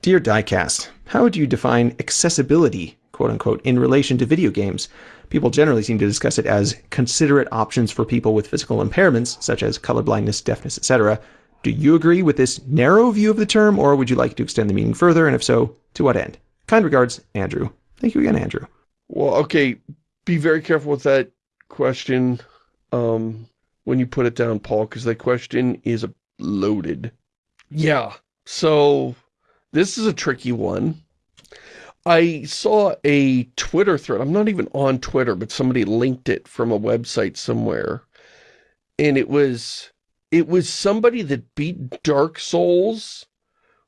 Dear Diecast, how would you define accessibility, quote unquote, in relation to video games? People generally seem to discuss it as considerate options for people with physical impairments, such as colorblindness, deafness, etc. Do you agree with this narrow view of the term, or would you like to extend the meaning further, and if so, to what end? Kind regards, Andrew. Thank you again, Andrew. Well, okay, be very careful with that question um, when you put it down, Paul, because that question is loaded. Yeah, so this is a tricky one. I saw a Twitter thread. I'm not even on Twitter, but somebody linked it from a website somewhere. And it was it was somebody that beat Dark Souls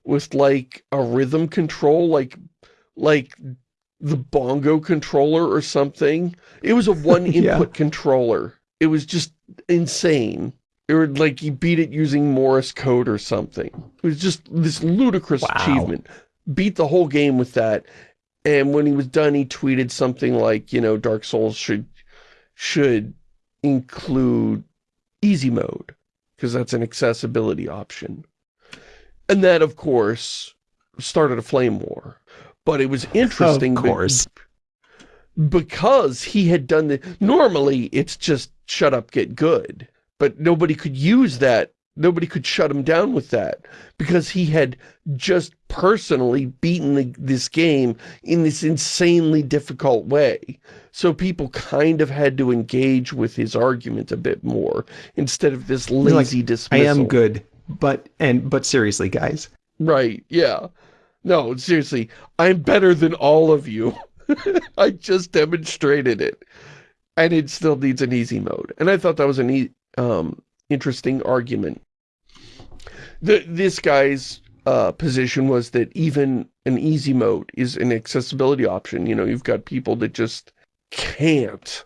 with like a rhythm control, like like the bongo controller or something. It was a one input yeah. controller. It was just insane or like he beat it using Morse code or something. It was just this ludicrous wow. achievement. Beat the whole game with that. And when he was done, he tweeted something like, you know, Dark Souls should should include easy mode because that's an accessibility option. And that, of course, started a flame war. But it was interesting. Of course. Because he had done the... Normally, it's just shut up, get good. But nobody could use that. Nobody could shut him down with that. Because he had just personally beaten the, this game in this insanely difficult way. So people kind of had to engage with his argument a bit more instead of this lazy like, dismissal. I am good, but and but seriously, guys. Right, yeah. No, seriously, I'm better than all of you. I just demonstrated it. And it still needs an easy mode. And I thought that was an e um, interesting argument. The, this guy's uh, position was that even an easy mode is an accessibility option. You know, you've got people that just can't.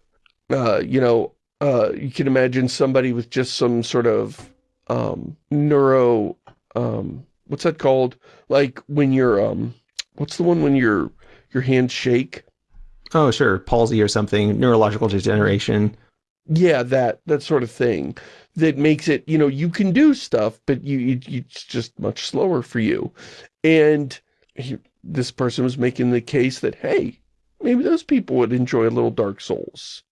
Uh, you know, uh, you can imagine somebody with just some sort of um, neuro, um, what's that called? Like when you're, um, what's the one when your your hands shake? Oh, sure, palsy or something, neurological degeneration. Yeah, that that sort of thing that makes it, you know, you can do stuff, but you, you it's just much slower for you. And he, this person was making the case that, hey, maybe those people would enjoy a little Dark Souls.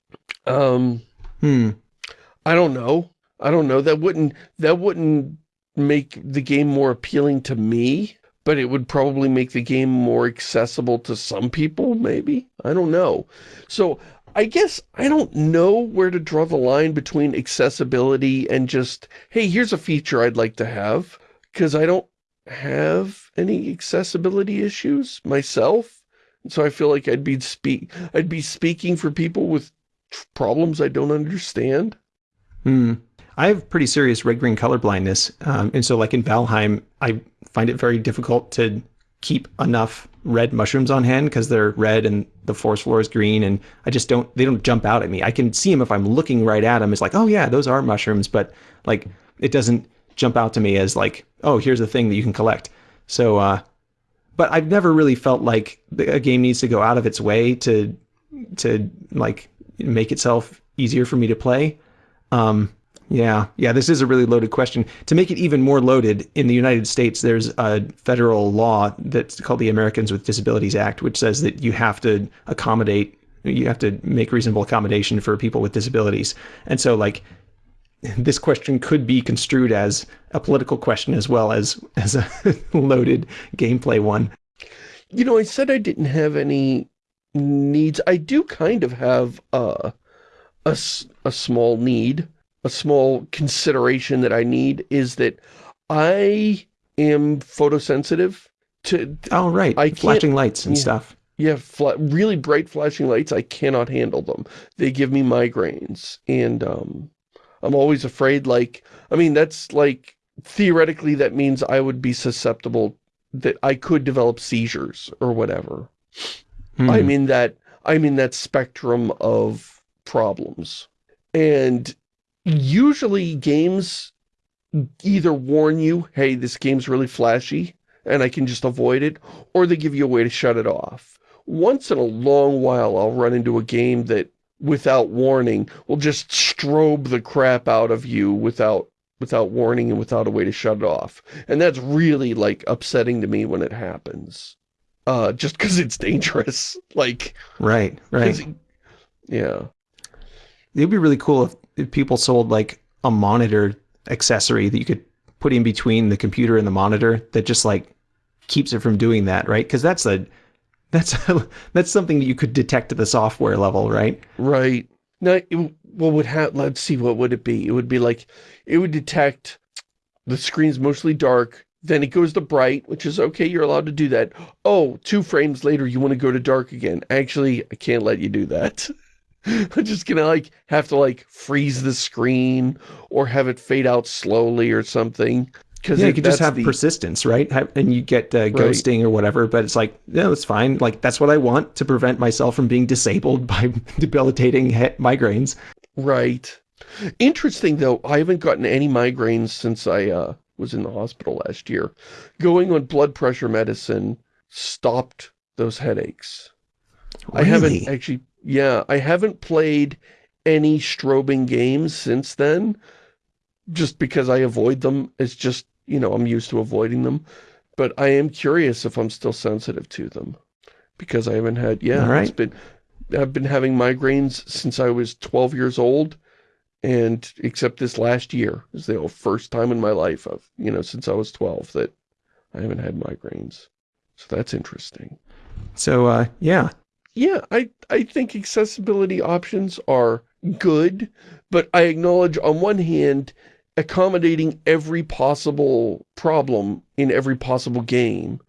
Um, hmm. I don't know. I don't know. That wouldn't, that wouldn't make the game more appealing to me, but it would probably make the game more accessible to some people, maybe. I don't know. So I guess I don't know where to draw the line between accessibility and just, hey, here's a feature I'd like to have, because I don't have any accessibility issues myself. So I feel like I'd be speak I'd be speaking for people with problems I don't understand. Hmm. I have pretty serious red green color blindness, um, and so like in Valheim, I find it very difficult to keep enough red mushrooms on hand because they're red and the forest floor is green and I just don't they don't jump out at me. I can see them if I'm looking right at them. It's like, oh yeah, those are mushrooms, but like it doesn't jump out to me as like, oh, here's a thing that you can collect. So uh but I've never really felt like a game needs to go out of its way to to like make itself easier for me to play. Um yeah, yeah, this is a really loaded question. To make it even more loaded, in the United States, there's a federal law that's called the Americans with Disabilities Act, which says that you have to accommodate, you have to make reasonable accommodation for people with disabilities. And so, like, this question could be construed as a political question as well as as a loaded gameplay one. You know, I said I didn't have any needs. I do kind of have a, a, a small need a small consideration that I need is that I am photosensitive to... Oh, right. I Flashing lights and yeah, stuff. Yeah, really bright flashing lights, I cannot handle them. They give me migraines. And um, I'm always afraid, like... I mean, that's like... Theoretically, that means I would be susceptible that I could develop seizures or whatever. Hmm. I'm in that I'm in that spectrum of problems. And usually games either warn you, hey, this game's really flashy, and I can just avoid it, or they give you a way to shut it off. Once in a long while, I'll run into a game that, without warning, will just strobe the crap out of you without without warning and without a way to shut it off. And that's really, like, upsetting to me when it happens. Uh, just because it's dangerous. Like... Right, right. It, yeah. It'd be really cool if people sold like a monitor accessory that you could put in between the computer and the monitor that just like keeps it from doing that, right? Because that's a that's a, that's something that you could detect at the software level, right? Right. Now, what would have? Let's see, what would it be? It would be like it would detect the screen's mostly dark. Then it goes to bright, which is okay. You're allowed to do that. Oh, two frames later, you want to go to dark again. Actually, I can't let you do that. I'm just gonna like have to like freeze the screen or have it fade out slowly or something. Because yeah, you could just have the... persistence, right? And you get uh, ghosting right. or whatever, but it's like, no, it's fine. Like, that's what I want to prevent myself from being disabled by debilitating migraines. Right. Interesting, though, I haven't gotten any migraines since I uh, was in the hospital last year. Going on blood pressure medicine stopped those headaches. Really? I haven't actually yeah, I haven't played any strobing games since then, just because I avoid them. It's just you know, I'm used to avoiding them. But I am curious if I'm still sensitive to them. Because I haven't had, yeah, All right. it's been, I've been having migraines since I was 12 years old. And except this last year is the first time in my life of, you know, since I was 12 that I haven't had migraines. So that's interesting. So, uh, yeah. Yeah, I, I think accessibility options are good, but I acknowledge on one hand, accommodating every possible problem in every possible game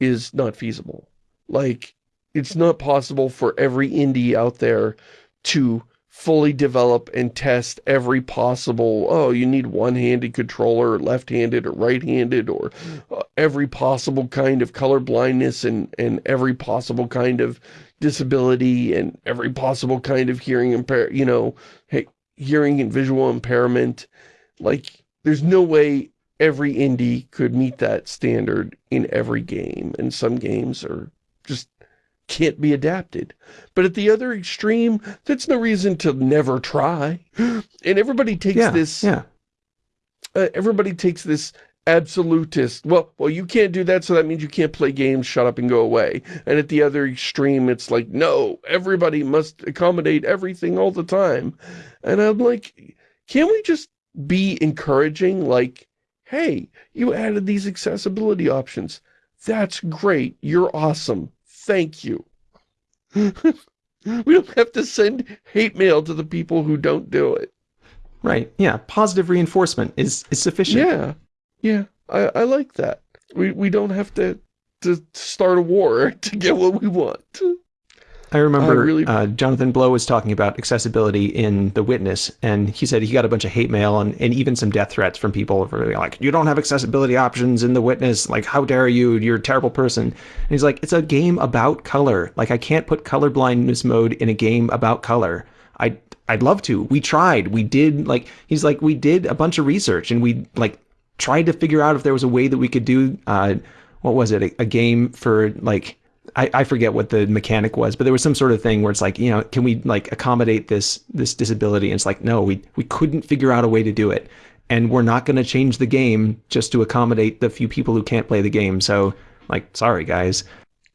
is not feasible. Like, it's not possible for every indie out there to fully develop and test every possible, oh, you need one-handed controller, or left-handed or right-handed, or uh, every possible kind of color blindness and, and every possible kind of disability and every possible kind of hearing impair, you know, hearing and visual impairment. Like, there's no way every indie could meet that standard in every game, and some games are just can't be adapted. But at the other extreme, that's no reason to never try. And everybody takes Yeah. this, Yeah. uh, everybody takes this absolutist, well, well, you can't do that, so that means you can't play games, shut up and go away. And at the other extreme, it's like, no, everybody must accommodate everything all the time. And I'm like, can't we just be encouraging, like, hey, you added these accessibility options. That's great. You're awesome. Thank you. we don't have to send hate mail to the people who don't do it. Right. Yeah. Positive reinforcement is, is sufficient. Yeah. Yeah. I, I like that. We we don't have to to start a war to get what we want. I remember I really- uh, Jonathan Blow was talking about accessibility in The Witness, and he said he got a bunch of hate mail and, and even some death threats from people for being like, you don't have accessibility options in The Witness. Like, how dare you? You're a terrible person. And he's like, it's a game about color. Like, I can't put color blindness mode in a game about color. I, I'd love to. We tried. We did, like, he's like, we did a bunch of research and we, like, tried to figure out if there was a way that we could do, uh, what was it, a, a game for, like, I, I forget what the mechanic was, but there was some sort of thing where it's like, you know, can we like accommodate this this disability? And it's like, no, we we couldn't figure out a way to do it, and we're not going to change the game just to accommodate the few people who can't play the game. So, like, sorry guys.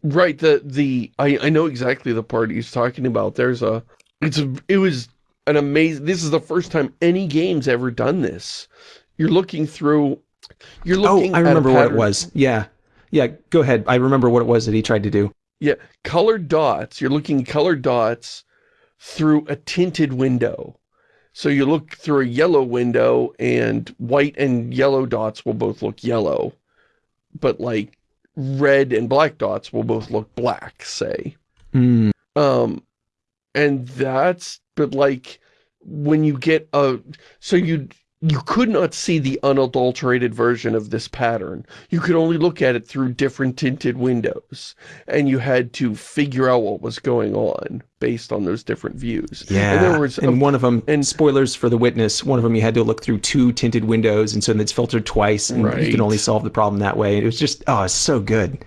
Right, the the I I know exactly the part he's talking about. There's a it's a it was an amazing this is the first time any game's ever done this. You're looking through you're Oh, looking I at a remember what it was. Yeah, yeah. Go ahead. I remember what it was that he tried to do. Yeah, colored dots. You're looking colored dots through a tinted window. So you look through a yellow window and white and yellow dots will both look yellow. But like red and black dots will both look black, say. Hmm. Um, and that's, but like, when you get a, so you, you could not see the unadulterated version of this pattern. You could only look at it through different tinted windows. And you had to figure out what was going on based on those different views. Yeah, And there was, and one of them, and- spoilers for the witness. One of them, you had to look through two tinted windows, and so it's filtered twice, and you can only solve the problem that way. It was just, oh, it's so good.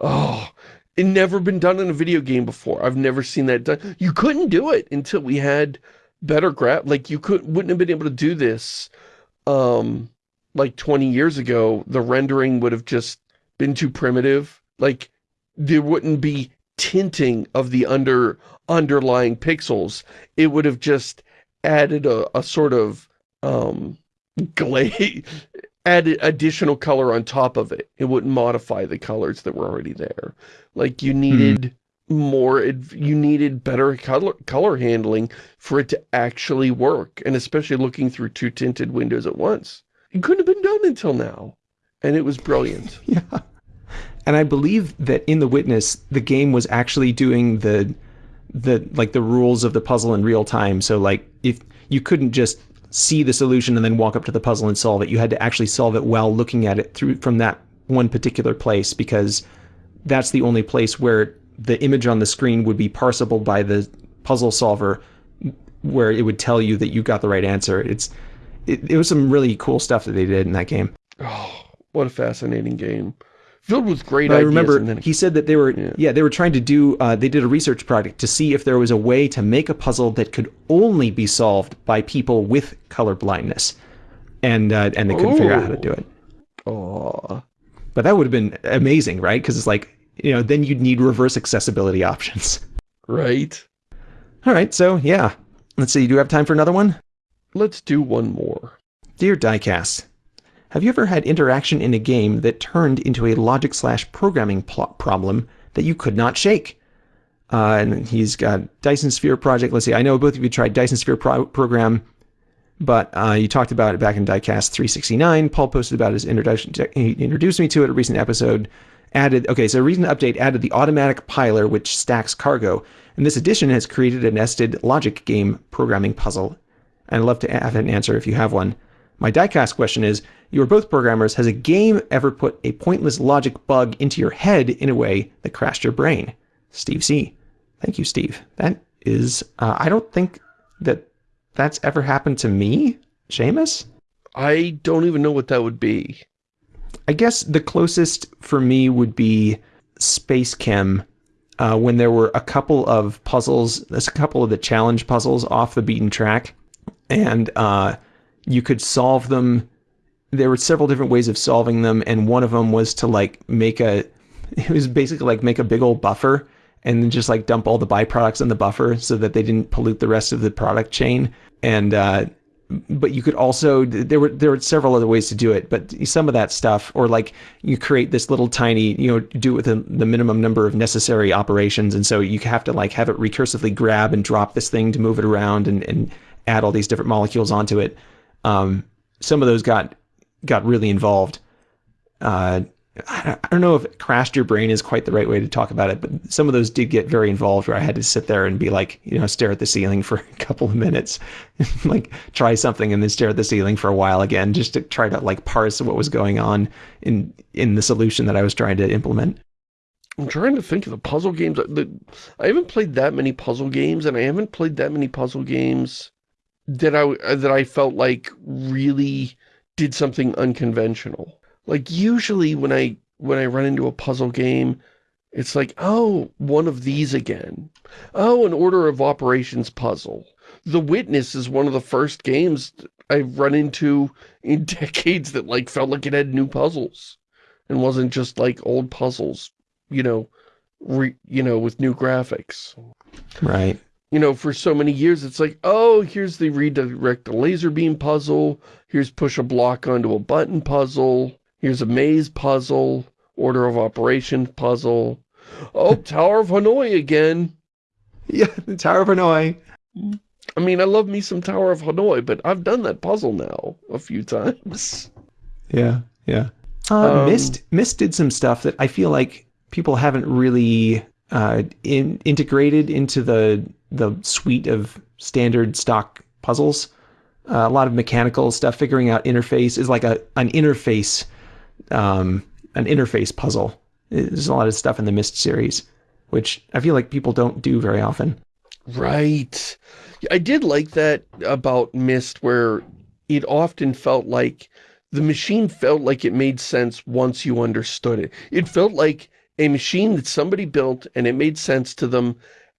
Oh, it never been done in a video game before. I've never seen that done. You couldn't do it until we had better graph. Like you could wouldn't have been able to do this, um, like 20 years ago. The rendering would have just been too primitive. Like there wouldn't be tinting of the under underlying pixels. It would have just added a, a sort of um glaze added additional color on top of it. It wouldn't modify the colors that were already there. Like you needed more, you needed better color, color handling for it to actually work. And especially looking through two tinted windows at once. It couldn't have been done until now. And it was brilliant. Yeah. And I believe that in The Witness, the game was actually doing the the like the rules of the puzzle in real time. So like if you couldn't just see the solution and then walk up to the puzzle and solve it, you had to actually solve it while looking at it through from that one particular place because that's the only place where the image on the screen would be parsable by the puzzle solver where it would tell you that you got the right answer. It's it, it was some really cool stuff that they did in that game. Oh, what a fascinating game. Filled with great I remember and then he said that they were Yeah. yeah. they were trying to do uh, they did a research project to see if there was a way to make a puzzle that could only be solved by people with color blindness, and uh, and they couldn't figure out how to do it. Oh, But that would have been amazing, right? Because it's like, you know, then you'd need reverse accessibility options. Right? All right, so yeah. Let's see, you do you have time for another one? Let's do one more. Dear Diecast, have you ever had interaction in a game that turned into a logic slash programming problem that you could not shake? Uh, and he's got Dyson Sphere project. Let's see, I know both of you tried Dyson Sphere pro- program, but uh, you talked about it back in Diecast 369. Paul posted about his introduction. To, he introduced me to it a recent episode. Added okay, so a recent update added the automatic piler which stacks cargo, and this addition has created a nested logic game programming puzzle. And I'd love to have an answer if you have one. My diecast question is You are both programmers. Has a game ever put a pointless logic bug into your head in a way that crashed your brain? Steve C. Thank you, Steve. That is, uh, I don't think that that's ever happened to me, Shamus. I don't even know what that would be. I guess the closest for me would be Space Chem, uh, when there were a couple of puzzles, a couple of the challenge puzzles off the beaten track, and uh, you could solve them. There were several different ways of solving them, and one of them was to like make a, it was basically like make a big old buffer and then just like dump all the byproducts in the buffer so that they didn't pollute the rest of the product chain. And uh, but you could also there were there were several other ways to do it but some of that stuff or like you create this little tiny you know do it with the, the minimum number of necessary operations. And so you have to like have it recursively grab and drop this thing to move it around and, and add all these different molecules onto it. Um, some of those got got really involved. Uh, I don't know if crashed your brain is quite the right way to talk about it, but some of those did get very involved where I had to sit there and be like, you know, stare at the ceiling for a couple of minutes, like try something and then stare at the ceiling for a while again, just to try to like parse what was going on in in the solution that I was trying to implement. I'm trying to think of the puzzle games. I haven't played that many puzzle games, and I haven't played that many puzzle games that I that I felt like really did something unconventional. Like usually when I when I run into a puzzle game, it's like, oh, one of these again. Oh, an order of operations puzzle. The Witness is one of the first games I've run into in decades that like felt like it had new puzzles and wasn't just like old puzzles, you know, re, you know, with new graphics. Right. You know, for so many years, it's like, oh, here's the redirect a laser beam puzzle. Here's push a block onto a button puzzle. Here's a maze puzzle, order of operation puzzle. Oh, Tower of Hanoi again. Yeah, the Tower of Hanoi. I mean, I love me some Tower of Hanoi, but I've done that puzzle now a few times. Yeah, yeah. Uh, um, Myst, Myst did some stuff that I feel like people haven't really uh, in, integrated into the the suite of standard stock puzzles. Uh, a lot of mechanical stuff, figuring out interface is like a an interface um, an interface puzzle. There's a lot of stuff in the Myst series, which I feel like people don't do very often. Right. I did like that about Myst, where it often felt like the machine felt like it made sense once you understood it. It felt like a machine that somebody built and it made sense to them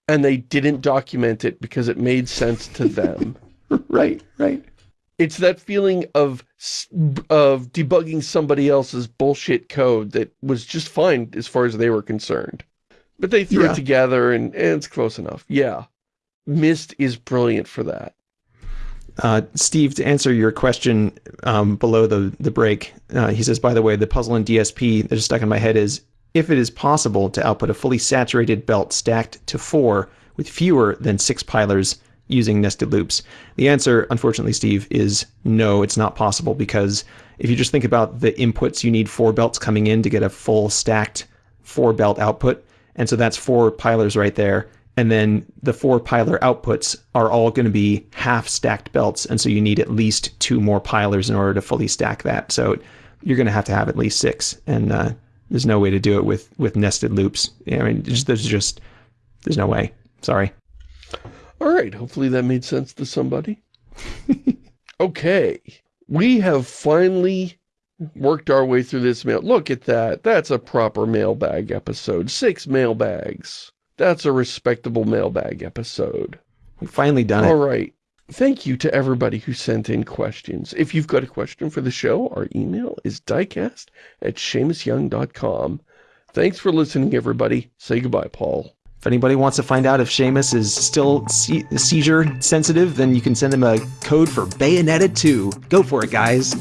and they didn't document it because it made sense to them. right, right. It's that feeling of of debugging somebody else's bullshit code that was just fine as far as they were concerned. But they threw yeah. it together and, and, it's close enough. Yeah. Myst is brilliant for that. Uh, Steve, to answer your question um, below the, the break, uh, he says, by the way, the puzzle in DSP that is stuck in my head is, if it is possible to output a fully saturated belt stacked to four with fewer than six pilers, using nested loops? The answer, unfortunately, Steve, is no, it's not possible because if you just think about the inputs, you need four belts coming in to get a full stacked four belt output. And so that's four pilers right there. And then the four piler outputs are all going to be half stacked belts. And so you need at least two more pilers in order to fully stack that. So you're going to have to have at least six. And uh, there's no way to do it with, with nested loops. I mean, there's just, there's no way. Sorry. All right, hopefully that made sense to somebody. okay, we have finally worked our way through this mail. Look at that. That's a proper mailbag episode. Six mailbags. That's a respectable mailbag episode. We've finally done it. All right. thank you to everybody who sent in questions. If you've got a question for the show, our email is diecast at ShamusYoung.com. Thanks for listening, everybody. Say goodbye, Paul. If anybody wants to find out if Shamus is still se seizure sensitive, then you can send him a code for Bayonetta 2. Go for it, guys.